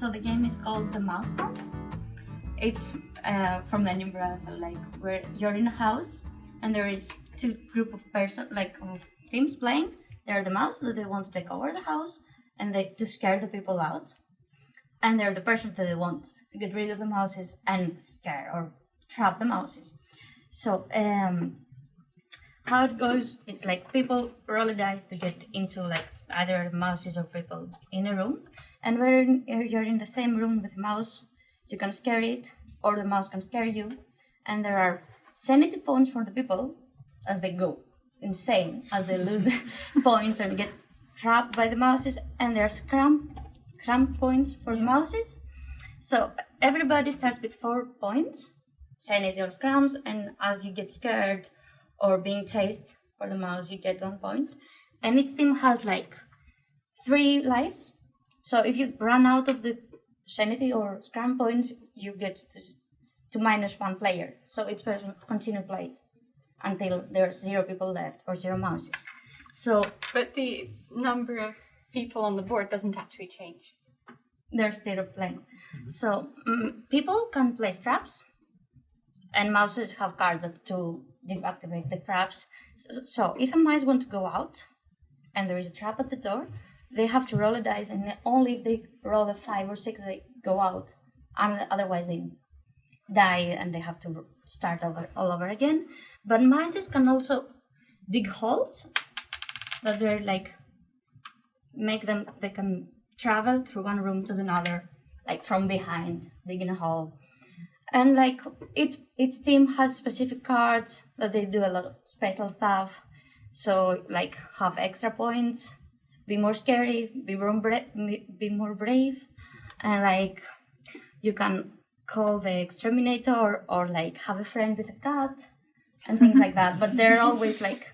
So the game is called the Mouse Hunt. It's uh, from Edinburgh, so like where you're in a house and there is two group of person like of teams playing. They're the mouse that they want to take over the house and they to scare the people out, and they're the person that they want to get rid of the mouses and scare or trap the mouses. So um, how it goes is like people roll a dice to get into like either mouses or people in a room, and when you're in the same room with a mouse, you can scare it or the mouse can scare you, and there are sanity points for the people as they go insane as they lose points and get trapped by the mouses. And there's scrum scrum points for the mouses. So everybody starts with four points sanity or scrums. And as you get scared or being chased for the mouse you get one point and each team has like three lives so if you run out of the sanity or scrum points you get to, to minus one player so each person continue plays until there's zero people left or zero mouses. So But the number of people on the board doesn't actually change. they're still playing. So mm people can place traps, and mouses have cards that to deactivate the traps. So, so if a mouse want to go out, and there is a trap at the door, they have to roll a dice, and only if they roll a five or six, they go out, and otherwise they die and they have to start over all over again. But mice can also dig holes that they're like make them they can travel through one room to another, like from behind, digging a hole. And like each each team has specific cards that they do a lot of special stuff. So like have extra points, be more scary, be more bra- be more brave, and like you can call the exterminator or, or like have a friend with a cat and things like that. But they're always like